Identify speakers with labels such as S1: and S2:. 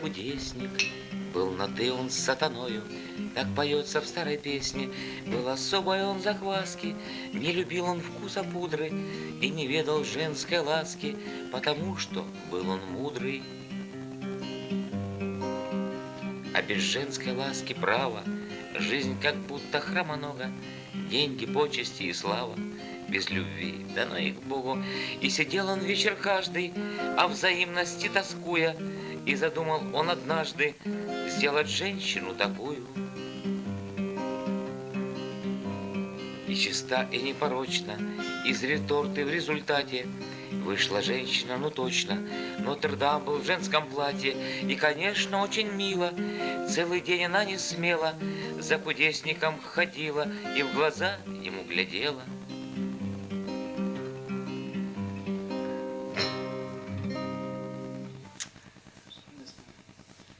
S1: кудесник, был на ты он с сатаною, Так поется в старой песне, Был особой он закваски, Не любил он вкуса пудры И не ведал женской ласки, Потому что был он мудрый. А без женской ласки права Жизнь как будто хромонога, Деньги, почести и слава без любви, да на их Богу. И сидел он вечер каждый, о взаимности тоскуя, И задумал он однажды сделать женщину такую. И чиста, и непорочна, из реторты в результате Вышла женщина, ну точно, Нотр-Дам был в женском платье, И, конечно, очень мило. Целый день она не смела, За кудесником ходила И в глаза ему глядела.